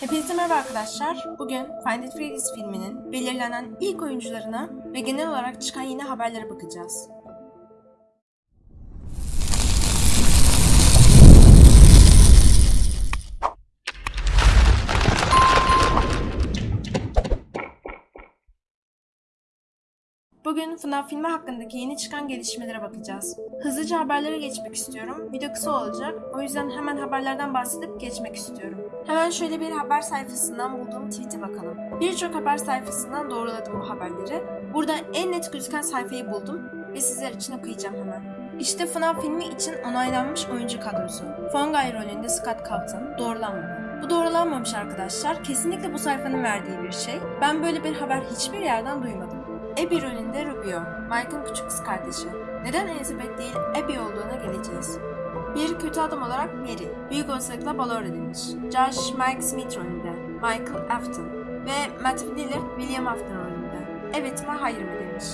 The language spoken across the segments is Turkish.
Hepinize merhaba arkadaşlar. Bugün Find It Freddy's filminin belirlenen ilk oyuncularına ve genel olarak çıkan yeni haberlere bakacağız. Bugün FNAF filmi hakkındaki yeni çıkan gelişmelere bakacağız. Hızlıca haberlere geçmek istiyorum. Video kısa olacak. O yüzden hemen haberlerden bahsedip geçmek istiyorum. Hemen şöyle bir haber sayfasından bulduğum tweet'e bakalım. Birçok haber sayfasından doğruladım bu haberleri. Burada en net gözüken sayfayı buldum ve sizler için okuyacağım hemen. İşte FNAF filmi için onaylanmış oyuncu kadrosu. Fongay rolünde Scott Calton doğrulanmadı. Bu doğrulanmamış arkadaşlar. Kesinlikle bu sayfanın verdiği bir şey. Ben böyle bir haber hiçbir yerden duymadım. Abby rolünde Rubio, Mike'ın küçük kız kardeşi. Neden Elizabeth değil Abby olduğuna geleceğiz. Bir kötü adam olarak Mary, büyük olasılıkla balor edilmiş. Josh Mike Smith rolünde, Michael Afton ve Matt Lillard William Afton rolünde. Evet mi hayır mı demiş.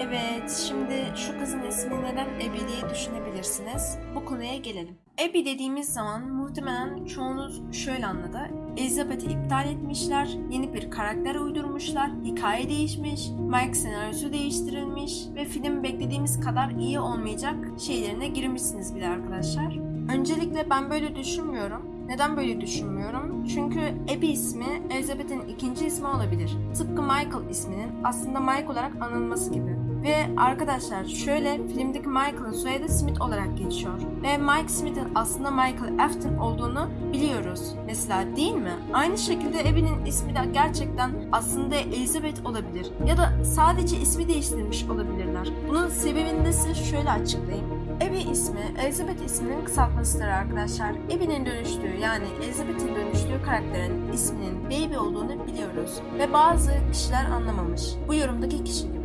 Evet, şimdi şu kızın ismi neden Abby diye düşünebilirsiniz. Bu konuya gelelim. Abby dediğimiz zaman muhtemelen çoğunuz şöyle anladı. Elizabeth'i iptal etmişler, yeni bir karakter uydurmuşlar, hikaye değişmiş, Mike senaryosu değiştirilmiş ve film beklediğimiz kadar iyi olmayacak şeylerine girmişsiniz bile arkadaşlar. Öncelikle ben böyle düşünmüyorum. Neden böyle düşünmüyorum? Çünkü Abby ismi Elizabeth'in ikinci ismi olabilir. Tıpkı Michael isminin aslında Mike olarak anılması gibi. Ve arkadaşlar şöyle filmdeki Michael'ın soyadı Smith olarak geçiyor. Ve Mike Smith'in aslında Michael Afton olduğunu biliyoruz. Mesela değil mi? Aynı şekilde Abby'nin ismi de gerçekten aslında Elizabeth olabilir. Ya da sadece ismi değiştirilmiş olabilirler. Bunun sebebini de size şöyle açıklayayım. Abby ismi Elizabeth isminin kısaltmasıdır arkadaşlar. Abby'nin dönüştüğü yani Elizabeth'in dönüştüğü karakterin isminin Baby olduğunu biliyoruz. Ve bazı kişiler anlamamış. Bu yorumdaki kişi gibi.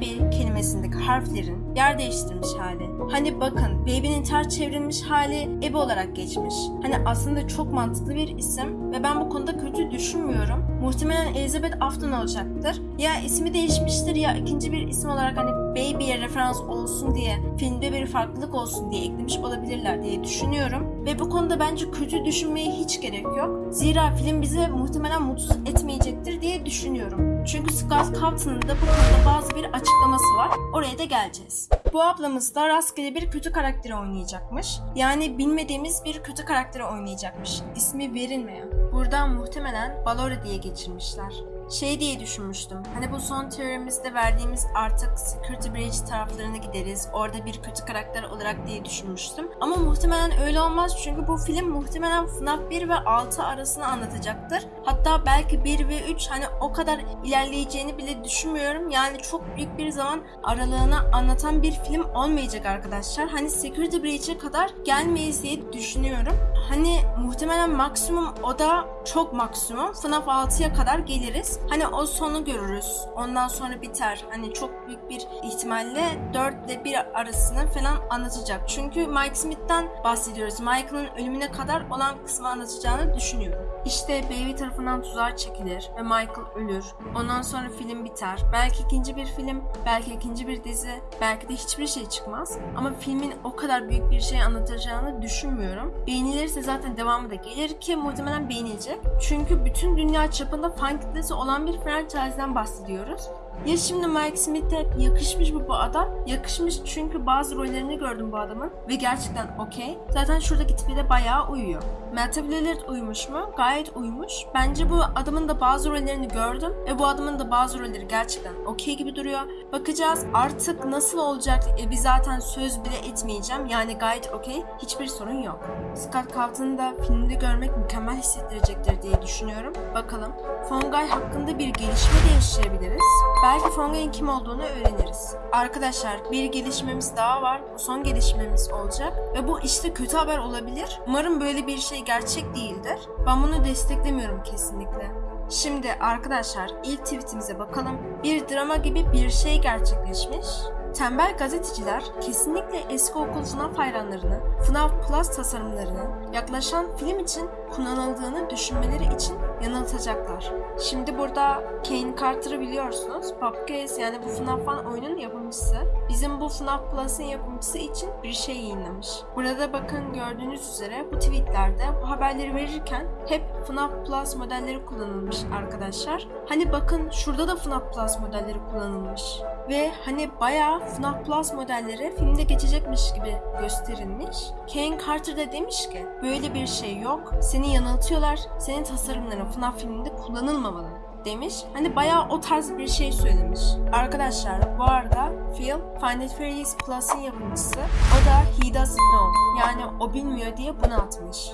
Baby kelimesindeki harflerin yer değiştirmiş hali. Hani bakın baby'nin ters çevrilmiş hali Abby olarak geçmiş. Hani aslında çok mantıklı bir isim ve ben bu konuda kötü düşünmüyorum. Muhtemelen Elizabeth Afton olacaktır. Ya ismi değişmiştir ya ikinci bir isim olarak hani Baby'ye referans olsun diye filmde bir farklılık olsun diye eklemiş olabilirler diye düşünüyorum. Ve bu konuda bence kötü düşünmeye hiç gerek yok. Zira film bizi muhtemelen mutsuz etmeyecektir diye düşünüyorum. Çünkü Scott Calton'un da bu konuda bazı bir açıklaması var. Oraya da geleceğiz. Bu ablamız da rastgele bir kötü karakteri oynayacakmış. Yani bilmediğimiz bir kötü karakteri oynayacakmış. İsmi verilmeyen. Buradan muhtemelen Balora diye geçirmişler şey diye düşünmüştüm. Hani bu son teorimizde verdiğimiz artık Security Breach taraflarına gideriz. Orada bir kötü karakter olarak diye düşünmüştüm. Ama muhtemelen öyle olmaz çünkü bu film muhtemelen FNAF 1 ve 6 arasını anlatacaktır. Hatta belki 1 ve 3 hani o kadar ilerleyeceğini bile düşünmüyorum. Yani çok büyük bir zaman aralığına anlatan bir film olmayacak arkadaşlar. Hani Security Breach'e kadar gelmeyiz diye düşünüyorum. Hani muhtemelen maksimum o da çok maksimum. FNAF 6'ya kadar geliriz. Hani o sonu görürüz. Ondan sonra biter. Hani çok büyük bir ihtimalle 4 ile 1 arasını falan anlatacak. Çünkü Mike Smith'ten bahsediyoruz. Michael'ın ölümüne kadar olan kısmı anlatacağını düşünüyorum. İşte Baby tarafından tuzağa çekilir ve Michael ölür. Ondan sonra film biter. Belki ikinci bir film, belki ikinci bir dizi, belki de hiçbir şey çıkmaz. Ama filmin o kadar büyük bir şey anlatacağını düşünmüyorum. Beğenilirse zaten devamı da gelir ki muhtemelen beğenilecek. Çünkü bütün dünya çapında fan kitlesi olan bir franchise'den bahsediyoruz. Ya şimdi Mike Smith'e yakışmış mı bu adam? Yakışmış çünkü bazı rollerini gördüm bu adamın ve gerçekten okey. Zaten şuradaki tipi de bayağı uyuyor. Matt Lillard uymuş mu? Gayet uymuş. Bence bu adamın da bazı rollerini gördüm ve bu adamın da bazı rolleri gerçekten okey gibi duruyor. Bakacağız artık nasıl olacak? E, biz zaten söz bile etmeyeceğim. Yani gayet okey. Hiçbir sorun yok. Scott Calton'u da filmde görmek mükemmel hissettirecektir diye düşünüyorum. Bakalım. Fongay hakkında bir gelişme de yaşayabiliriz. Belki Fongay'ın kim olduğunu öğreniriz. Arkadaşlar bir gelişmemiz daha var. Bu son gelişmemiz olacak. Ve bu işte kötü haber olabilir. Umarım böyle bir şey gerçek değildir. Ben bunu desteklemiyorum kesinlikle. Şimdi arkadaşlar ilk tweetimize bakalım. Bir drama gibi bir şey gerçekleşmiş. Tembel gazeteciler kesinlikle eski okul FNAF hayranlarını, FNAF Plus tasarımlarının yaklaşan film için kullanıldığını düşünmeleri için yanıltacaklar. Şimdi burada Kane Carter'ı biliyorsunuz. Popcase yani bu FNAF Fan oyunun yapımcısı. Bizim bu FNAF Plus'ın yapımcısı için bir şey yayınlamış. Burada bakın gördüğünüz üzere bu tweetlerde bu haberleri verirken hep FNAF Plus modelleri kullanılmış arkadaşlar. Hani bakın şurada da FNAF Plus modelleri kullanılmış. Ve hani bayağı FNAF Plus modelleri filmde geçecekmiş gibi gösterilmiş. Kane Carter da demiş ki böyle bir şey yok. Seni yanıltıyorlar. Senin tasarımların FNAF filminde kullanılmamalı demiş. Hani bayağı o tarz bir şey söylemiş. Arkadaşlar bu arada Phil Find It Freddy's Plus'ın yapımcısı. O da He Doesn't Know. Yani o bilmiyor diye bunu atmış.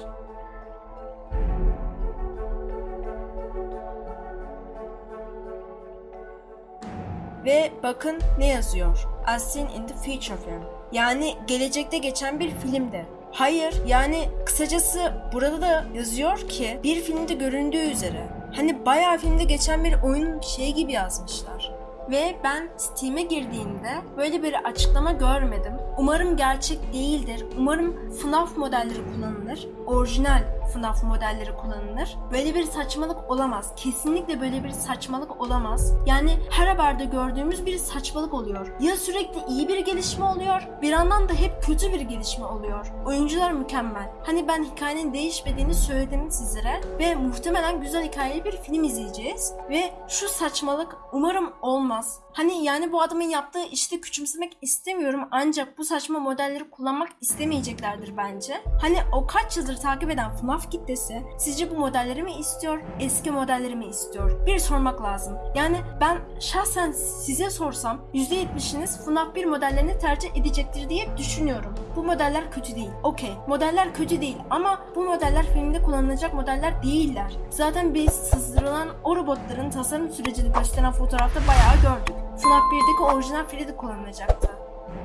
Ve bakın ne yazıyor. As seen in the future film. Yani gelecekte geçen bir filmde. Hayır yani kısacası burada da yazıyor ki bir filmde göründüğü üzere. Hani bayağı filmde geçen bir oyun şey gibi yazmışlar. Ve ben Steam'e girdiğimde böyle bir açıklama görmedim. Umarım gerçek değildir. Umarım FNAF modelleri kullanılır. Orijinal FNAF modelleri kullanılır. Böyle bir saçmalık olamaz. Kesinlikle böyle bir saçmalık olamaz. Yani her haberde gördüğümüz bir saçmalık oluyor. Ya sürekli iyi bir gelişme oluyor, bir yandan da hep kötü bir gelişme oluyor. Oyuncular mükemmel. Hani ben hikayenin değişmediğini söyledim sizlere ve muhtemelen güzel hikayeli bir film izleyeceğiz. Ve şu saçmalık umarım olmaz. Hani yani bu adamın yaptığı işte küçümsemek istemiyorum ancak bu saçma modelleri kullanmak istemeyeceklerdir bence. Hani o kaç yıldır takip eden FNAF kitlesi sizce bu modelleri mi istiyor, eski modelleri mi istiyor? Bir sormak lazım. Yani ben şahsen size sorsam %70'iniz FNAF 1 modellerini tercih edecektir diye düşünüyorum. Bu modeller kötü değil. Okey. Modeller kötü değil ama bu modeller filmde kullanılacak modeller değiller. Zaten biz sızdırılan o robotların tasarım sürecini gösteren fotoğrafta bayağı gördük. FNAF 1'deki orijinal Freddy kullanılacaktı.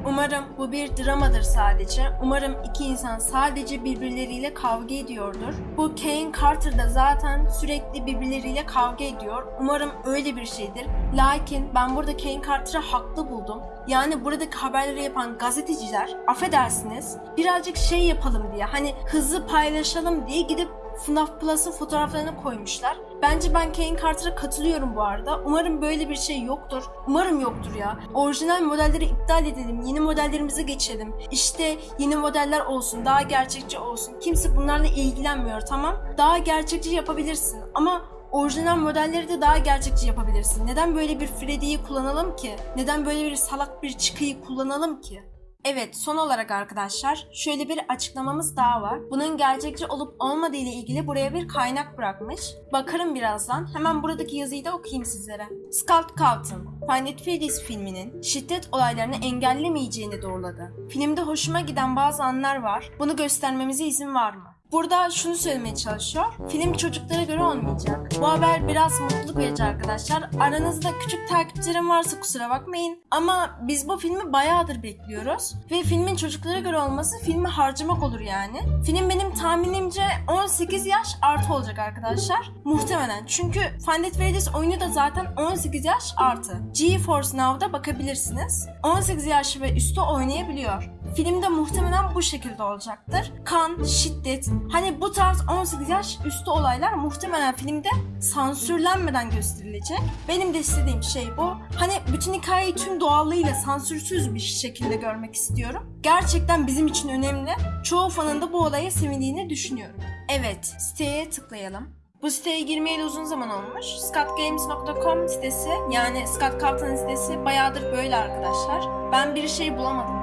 Umarım bu bir dramadır sadece. Umarım iki insan sadece birbirleriyle kavga ediyordur. Bu Kane Carter da zaten sürekli birbirleriyle kavga ediyor. Umarım öyle bir şeydir. Lakin ben burada Kane Carter'ı haklı buldum. Yani buradaki haberleri yapan gazeteciler affedersiniz birazcık şey yapalım diye hani hızlı paylaşalım diye gidip FNAF Plus'ın fotoğraflarını koymuşlar. Bence ben Kane Carter'a katılıyorum bu arada. Umarım böyle bir şey yoktur. Umarım yoktur ya. Orijinal modelleri iptal edelim. Yeni modellerimize geçelim. İşte yeni modeller olsun. Daha gerçekçi olsun. Kimse bunlarla ilgilenmiyor tamam. Daha gerçekçi yapabilirsin. Ama orijinal modelleri de daha gerçekçi yapabilirsin. Neden böyle bir Freddy'yi kullanalım ki? Neden böyle bir salak bir çıkıyı kullanalım ki? Evet, son olarak arkadaşlar şöyle bir açıklamamız daha var. Bunun gerçekçi olup olmadığı ile ilgili buraya bir kaynak bırakmış. Bakarım birazdan. Hemen buradaki yazıyı da okuyayım sizlere. Scott Cawthon, It Freddy's filminin şiddet olaylarını engellemeyeceğini doğruladı. Filmde hoşuma giden bazı anlar var. Bunu göstermemize izin var mı? Burada şunu söylemeye çalışıyor. Film çocuklara göre olmayacak. Bu haber biraz mutluluk verici arkadaşlar. Aranızda küçük takipçilerim varsa kusura bakmayın. Ama biz bu filmi bayağıdır bekliyoruz. Ve filmin çocuklara göre olması filmi harcamak olur yani. Film benim tahminimce 18 yaş artı olacak arkadaşlar. Muhtemelen. Çünkü It Freddy's oyunu da zaten 18 yaş artı. GeForce Now'da bakabilirsiniz. 18 yaş ve üstü oynayabiliyor. Filmde muhtemelen bu şekilde olacaktır. Kan, şiddet, hani bu tarz 18 yaş üstü olaylar muhtemelen filmde sansürlenmeden gösterilecek. Benim de istediğim şey bu. Hani bütün hikayeyi tüm doğallığıyla sansürsüz bir şekilde görmek istiyorum. Gerçekten bizim için önemli. Çoğu fanın da bu olaya sevindiğini düşünüyorum. Evet, siteye tıklayalım. Bu siteye girmeyeli uzun zaman olmuş. scottgames.com sitesi yani Scott Cawthon sitesi bayağıdır böyle arkadaşlar. Ben bir şey bulamadım.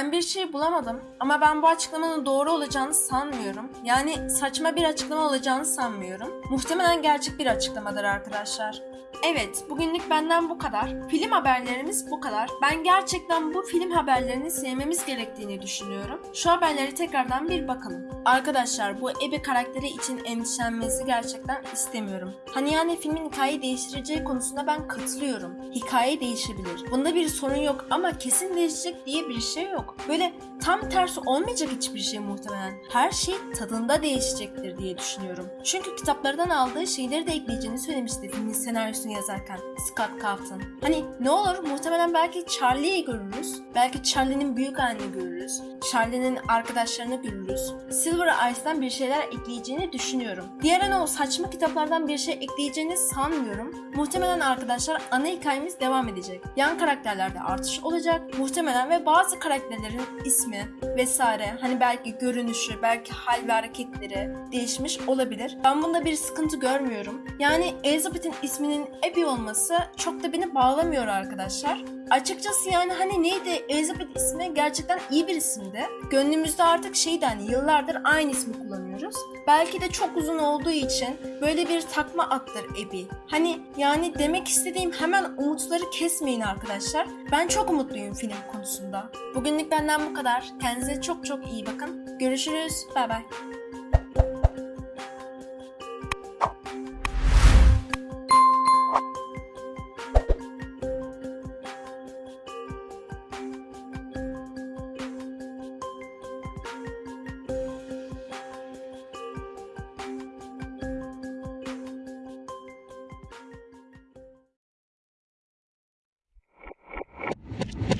Ben bir şey bulamadım ama ben bu açıklamanın doğru olacağını sanmıyorum. Yani saçma bir açıklama olacağını sanmıyorum. Muhtemelen gerçek bir açıklamadır arkadaşlar. Evet, bugünlük benden bu kadar. Film haberlerimiz bu kadar. Ben gerçekten bu film haberlerini sevmemiz gerektiğini düşünüyorum. Şu haberleri tekrardan bir bakalım. Arkadaşlar bu Ebe karakteri için endişelenmenizi gerçekten istemiyorum. Hani yani filmin hikayeyi değiştireceği konusunda ben katılıyorum. Hikaye değişebilir. Bunda bir sorun yok ama kesin değişecek diye bir şey yok. Böyle tam tersi olmayacak hiçbir şey muhtemelen. Her şey tadında değişecektir diye düşünüyorum. Çünkü kitaplardan aldığı şeyleri de ekleyeceğini söylemişti filmin senaryosunu yazarken Scott Cawthon. Hani ne olur muhtemelen belki Charlie'yi görürüz. Belki Charlie'nin büyük halini görürüz. Charlie'nin arkadaşlarını görürüz. Silver Ice'dan bir şeyler ekleyeceğini düşünüyorum. Diğer o saçma kitaplardan bir şey ekleyeceğini sanmıyorum. Muhtemelen arkadaşlar ana hikayemiz devam edecek. Yan karakterlerde artış olacak. Muhtemelen ve bazı karakterlerin ismi vesaire hani belki görünüşü, belki hal ve hareketleri değişmiş olabilir. Ben bunda bir sıkıntı görmüyorum. Yani Elizabeth'in isminin Abby olması çok da beni bağlamıyor arkadaşlar. Açıkçası yani hani neydi Elizabeth ismi gerçekten iyi bir isimdi. Gönlümüzde artık şeydi hani yıllardır aynı ismi kullanıyoruz. Belki de çok uzun olduğu için böyle bir takma attır Abby. Hani yani demek istediğim hemen umutları kesmeyin arkadaşlar. Ben çok umutluyum film konusunda. Bugünlük benden bu kadar. Kendinize çok çok iyi bakın. Görüşürüz. Bay bay. you